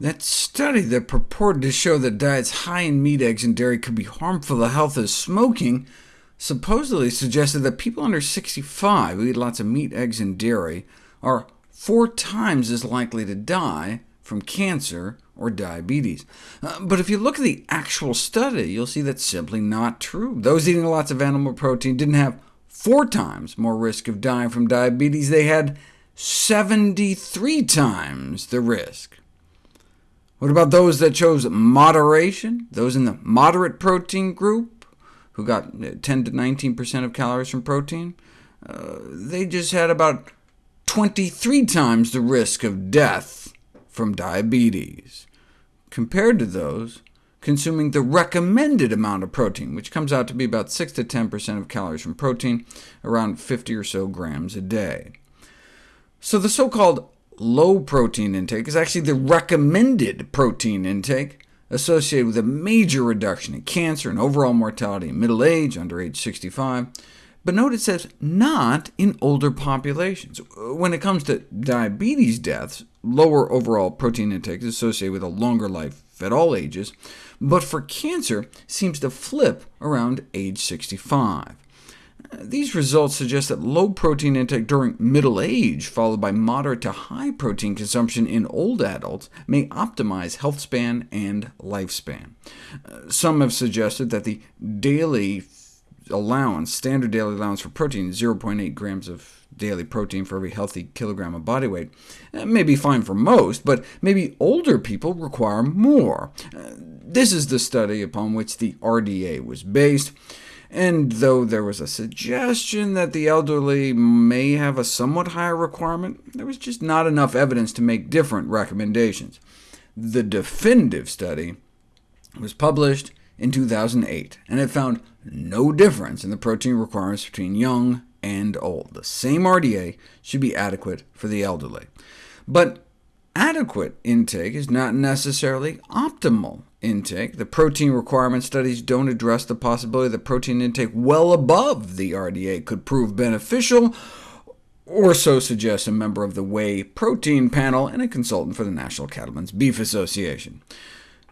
That study that purported to show that diets high in meat, eggs, and dairy could be harmful to health as smoking supposedly suggested that people under 65 who eat lots of meat, eggs, and dairy are four times as likely to die from cancer or diabetes. Uh, but if you look at the actual study, you'll see that's simply not true. Those eating lots of animal protein didn't have four times more risk of dying from diabetes. They had 73 times the risk. What about those that chose moderation, those in the moderate protein group, who got 10 to 19% of calories from protein? Uh, they just had about 23 times the risk of death from diabetes, compared to those consuming the recommended amount of protein, which comes out to be about 6 to 10% of calories from protein, around 50 or so grams a day. So the so-called low protein intake is actually the recommended protein intake, associated with a major reduction in cancer and overall mortality in middle age, under age 65, but note it says not in older populations. When it comes to diabetes deaths, lower overall protein intake is associated with a longer life at all ages, but for cancer seems to flip around age 65. These results suggest that low protein intake during middle age, followed by moderate to high protein consumption in old adults, may optimize health span and lifespan. Some have suggested that the daily allowance, standard daily allowance for protein, 0.8 grams of daily protein for every healthy kilogram of body weight, uh, may be fine for most, but maybe older people require more. Uh, this is the study upon which the RDA was based, and though there was a suggestion that the elderly may have a somewhat higher requirement, there was just not enough evidence to make different recommendations. The definitive study was published in 2008, and it found no difference in the protein requirements between young and old. The same RDA should be adequate for the elderly. But adequate intake is not necessarily optimal intake. The protein requirement studies don't address the possibility that protein intake well above the RDA could prove beneficial, or so suggests a member of the Whey Protein Panel and a consultant for the National Cattlemen's Beef Association.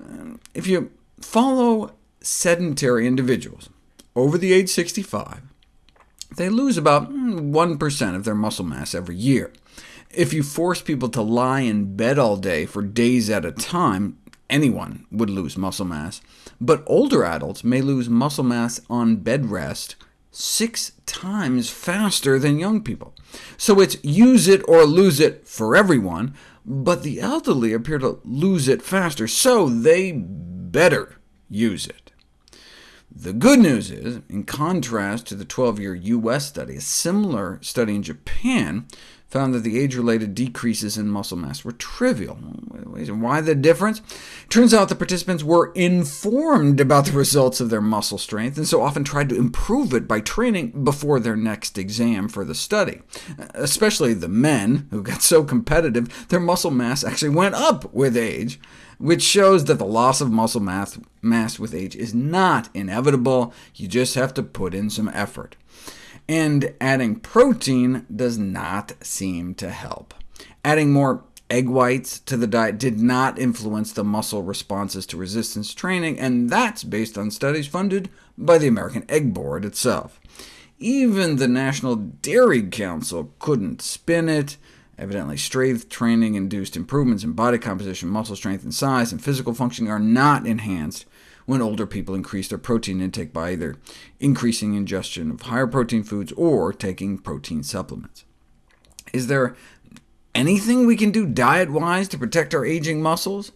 Uh, if you follow sedentary individuals over the age 65, they lose about hmm, 1% of their muscle mass every year. If you force people to lie in bed all day for days at a time, anyone would lose muscle mass, but older adults may lose muscle mass on bed rest six times faster than young people. So it's use it or lose it for everyone, but the elderly appear to lose it faster, so they better use it. The good news is, in contrast to the 12-year U.S. study, a similar study in Japan found that the age-related decreases in muscle mass were trivial. Why the difference? Turns out the participants were informed about the results of their muscle strength, and so often tried to improve it by training before their next exam for the study. Especially the men, who got so competitive, their muscle mass actually went up with age, which shows that the loss of muscle mass, mass with age is not inevitable. You just have to put in some effort and adding protein does not seem to help. Adding more egg whites to the diet did not influence the muscle responses to resistance training, and that's based on studies funded by the American Egg Board itself. Even the National Dairy Council couldn't spin it. Evidently, strength training induced improvements in body composition, muscle strength, and size, and physical functioning are not enhanced when older people increase their protein intake by either increasing ingestion of higher protein foods or taking protein supplements. Is there anything we can do diet-wise to protect our aging muscles?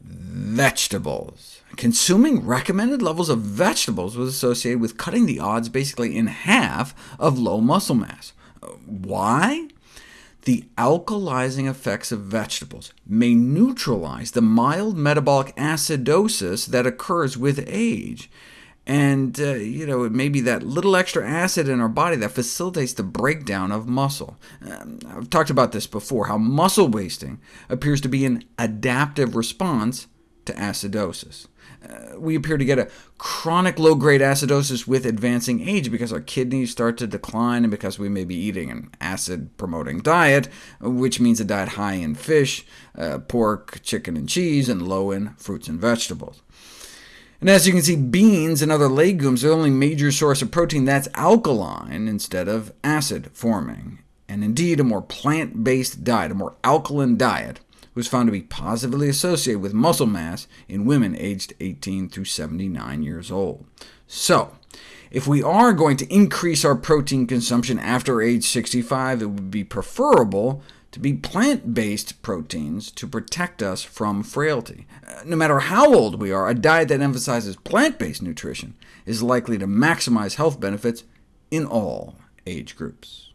Vegetables. Consuming recommended levels of vegetables was associated with cutting the odds basically in half of low muscle mass. Uh, why? The alkalizing effects of vegetables may neutralize the mild metabolic acidosis that occurs with age. And uh, you know, it may be that little extra acid in our body that facilitates the breakdown of muscle. Um, I've talked about this before, how muscle wasting appears to be an adaptive response to acidosis. Uh, we appear to get a chronic low-grade acidosis with advancing age because our kidneys start to decline and because we may be eating an acid-promoting diet, which means a diet high in fish, uh, pork, chicken, and cheese, and low in fruits and vegetables. And as you can see, beans and other legumes are the only major source of protein that's alkaline instead of acid-forming. And indeed, a more plant-based diet, a more alkaline diet, was found to be positively associated with muscle mass in women aged 18 through 79 years old. So, if we are going to increase our protein consumption after age 65, it would be preferable to be plant-based proteins to protect us from frailty. Uh, no matter how old we are, a diet that emphasizes plant-based nutrition is likely to maximize health benefits in all age groups.